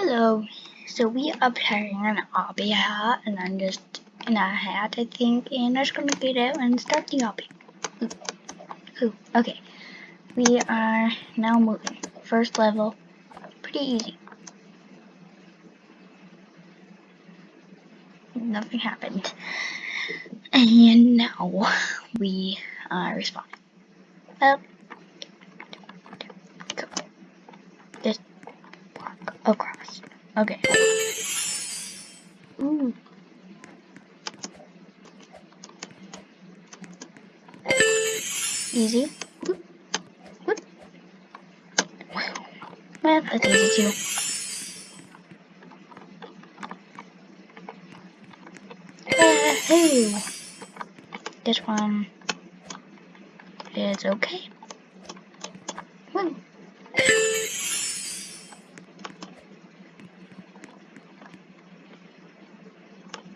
Hello. So we are playing an hat, and I'm just in a hat, I think, and I'm just gonna get out and start the obby. Ooh. Ooh. Okay. We are now moving. First level, pretty easy. Nothing happened. And now we are respawning. Up. Go. Just walk across. Okay. Ooh. Easy. Whoop. Whoop. Well, that's easy too. Uh, Woohoo! This one is okay. Woo.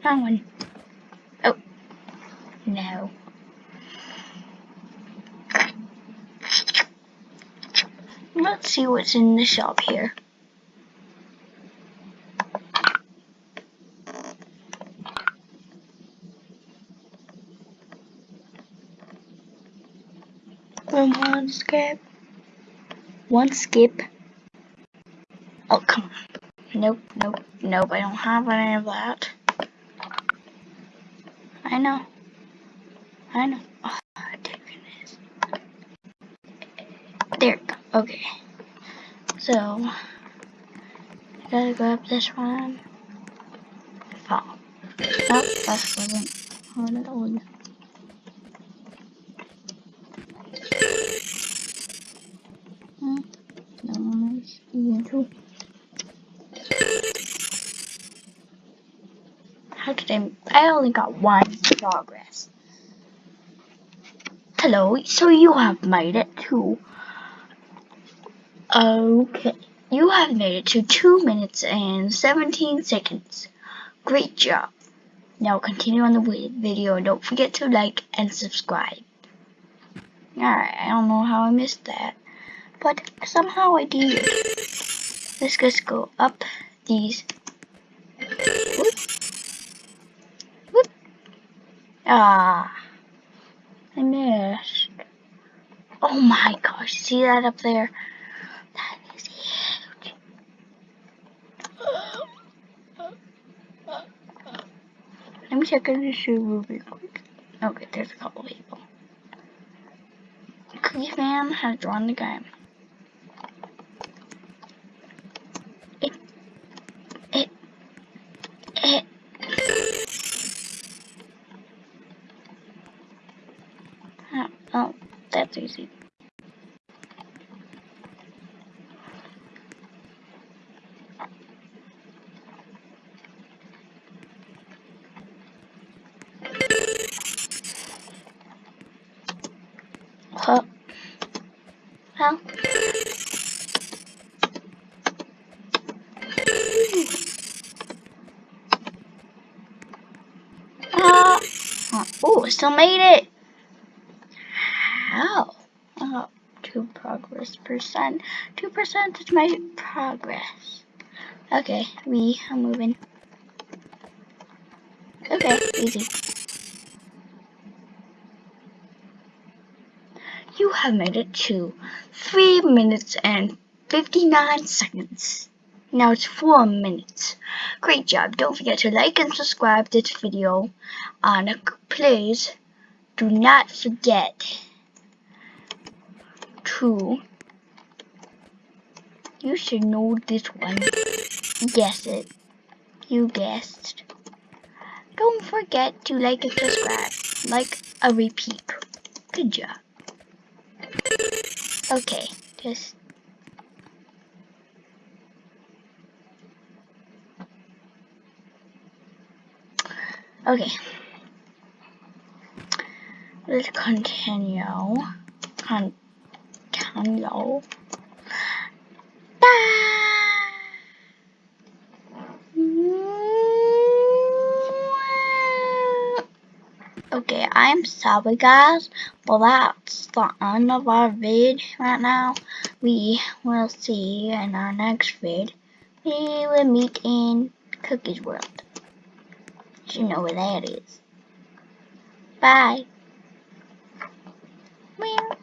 Wrong one. Oh. No. Let's see what's in the shop here. One skip. One skip. Oh, come on. Nope, nope, nope. I don't have any of that. I know. I know. Oh, dear goodness. There we go. Okay. So, I gotta go up this one. Fall. Nope, that wasn't. It, hold it. Hmm. No, nice. Even too. How did I? Only got one progress. Hello, so you have made it to. Okay, you have made it to 2 minutes and 17 seconds. Great job. Now continue on the video and don't forget to like and subscribe. Alright, I don't know how I missed that, but somehow I did. Let's just go up these. Whoop. Whoop. Ah, I missed. Oh my gosh, see that up there? That is huge. Let me check in the shoe real quick. Okay, there's a couple people. Cookie fan has drawn the game. It, it, it. Oh, oh, easy. Huh. Well. Oh, still made it. How? Oh, two progress percent. Two percent is my progress. Okay, we are moving. Okay, easy. You have made it to 3 minutes and 59 seconds. Now it's 4 minutes. Great job. Don't forget to like and subscribe this video. And please do not forget to... You should know this one. Guess it. You guessed. Don't forget to like and subscribe. Like a repeat. Good job. Okay, just okay. Let's continue. Continue. Okay, I'm sorry guys, but that's the end of our vid right now. We will see you in our next vid. We will meet in Cookies World. You know where that is. Bye. Meow.